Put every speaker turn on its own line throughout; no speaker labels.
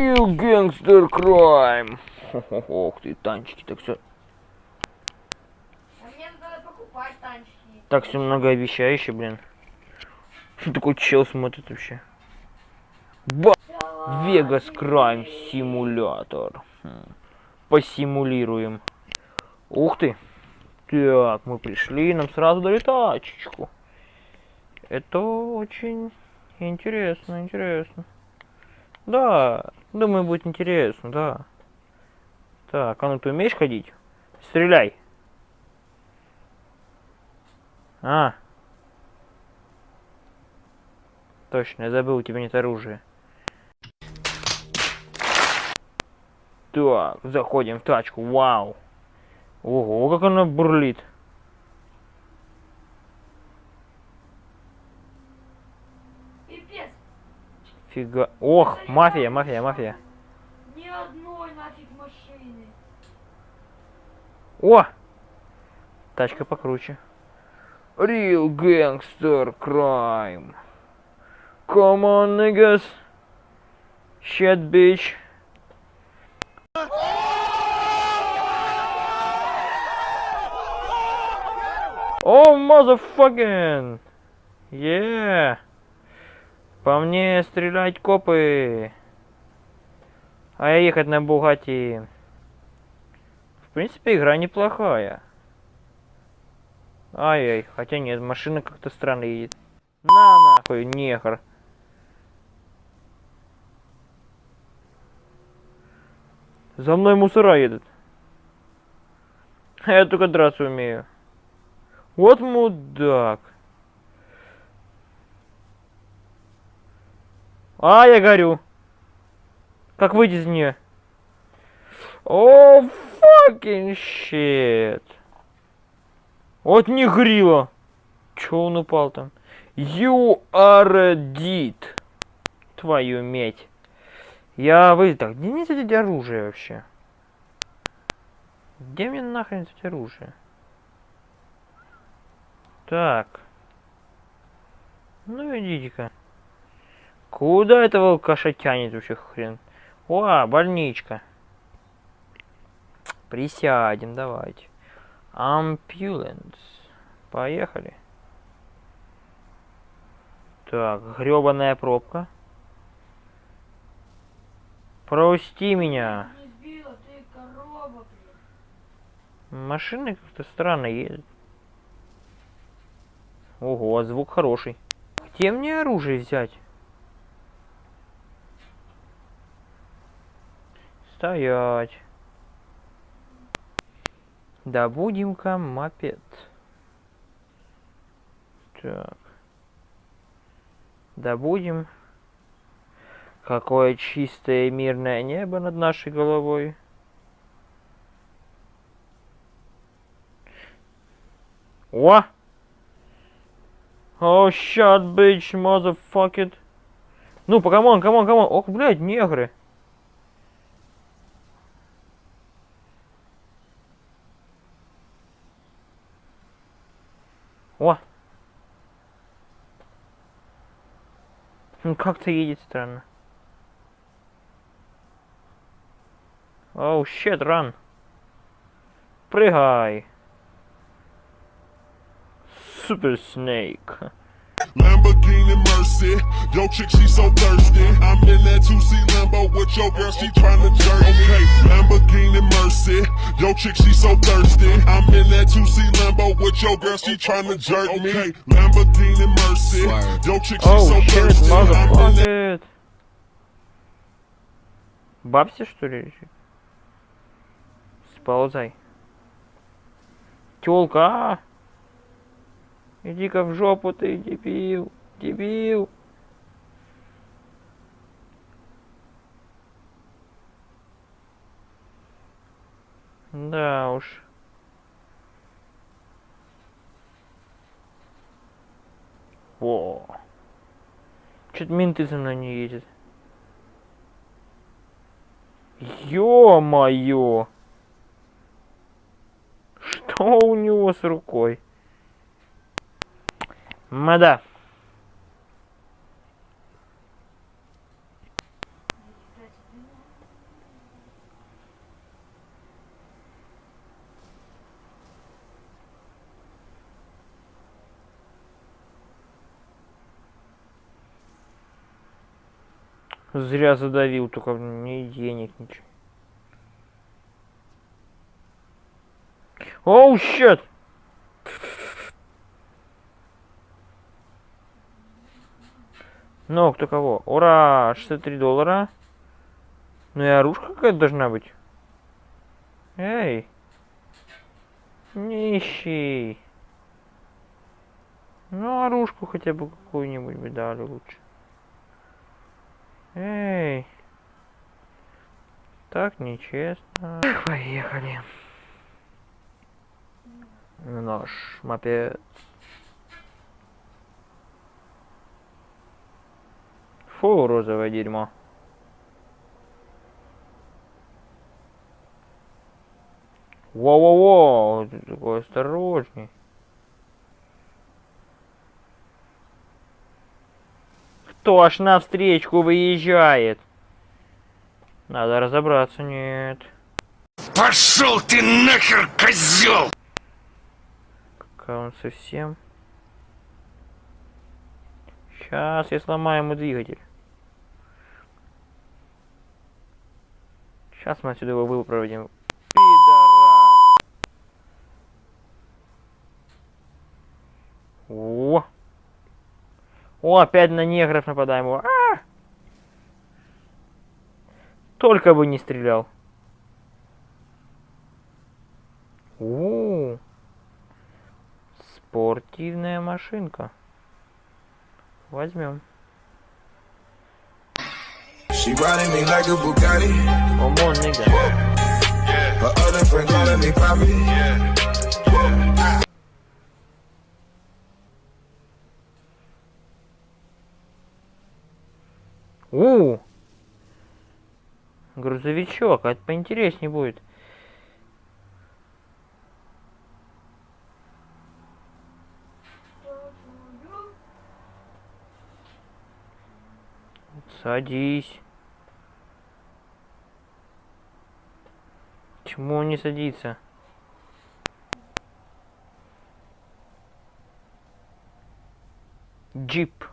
Real Gangster Crime. Ох ты, танчики, так все,
А мне надо покупать танчики.
так все многообещающе, блин. Что такой чел смотрит вообще? Ба! Вегас Крайм симулятор. Посимулируем. Ух ты. Так, мы пришли, нам сразу дали тачечку. Это очень интересно, интересно. Да, думаю, будет интересно, да. Так, а ну ты умеешь ходить? Стреляй. А. Точно, я забыл, у тебя нет оружия. Так, заходим в тачку. Вау. Ого, как она бурлит.
Пипец.
Фига. Ох, мафия, мафия, мафия.
Ни одной нафиг машины.
О! Тачка покруче. Real Gangster Crime. Come on, niggas. Shit, bitch. О, motherfucking! Yeah! По мне стрелять копы! А я ехать на Бугати. В принципе, игра неплохая. Ай-яй, хотя нет, машина как-то странно едет. На нахуй, нехер. За мной мусора едут. Я только драться умею. Вот мудак. А, я горю. Как выйти из нее? О, fucking shit. Вот не грила. Чё он упал там? You are dead. Твою медь. Я вы... Так, где мне взять оружие вообще? Где мне нахрен взять оружие? Так. Ну идите-ка. Куда этого алкаша тянет вообще хрен? О, больничка. Присядем, давайте. Ампюленс. Поехали. Так, гребаная пробка. Прости меня.
Сбила, корова.
Машины как-то странно едут. Ого, а звук хороший. Где мне оружие взять? Стоять. Добудем-ка мопед. Так. Добудем. Какое чистое мирное небо над нашей головой. О! Oh, shit, bitch, motherfucker. Ну, come on, come on, come on. Ох, блядь, негры. О! Ну, как-то едет странно. Оу, щет, ран. Прыгай. Супер Снейк.
Lamborghini Mercy. Yo, chick, she so thirsty. I'm in that 2C Lambo with your girl, she tryna jerk me. Okay, Lamborghini Mercy. Yo, chick, she so thirsty. I'm in that 2C Lambo with your girl, she tryna jerk me. Okay, Lamborghini Mercy. Yo, chick, she
Оу,
so
щет,
thirsty. I'm in that
motherfucker. Бабся, что ли, лежит? Сползай. Тёлка, а! Иди-ка в жопу ты, дебил, дебил. Да уж. Во. Чё-то менты за мной не едет. Ё-моё! Что у него с рукой? Мада. Зря задавил, только ни денег, ничего. Оу, oh, щет! Ну, кто кого? Ура! 63 доллара. Ну и оружка какая-то должна быть. Эй! Нищий! Ну, оружку хотя бы какую-нибудь бы дали лучше. Эй! Так нечестно. Поехали. Наш мопед. Фу, розовое дерьмо. Воу-воу-воу, ты такой осторожней. Кто аж навстречку выезжает? Надо разобраться, нет.
Пошел ты нахер, козел!
Какая он совсем. Сейчас я сломаю ему двигатель. Сейчас мы отсюда его выпроводим. Пидорас! О! О, опять на негров нападаем. О, а! Только бы не стрелял. У, спортивная машинка. Возьмем.
She riding me like a Bugatti.
Come on, nigga.
Her other friend calling me Poppy.
У, грузовичок, а это поинтереснее будет. Садись. Чему он не садится? Джип.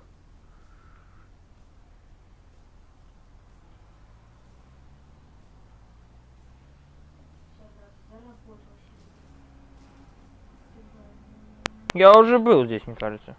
Я уже был здесь, мне кажется.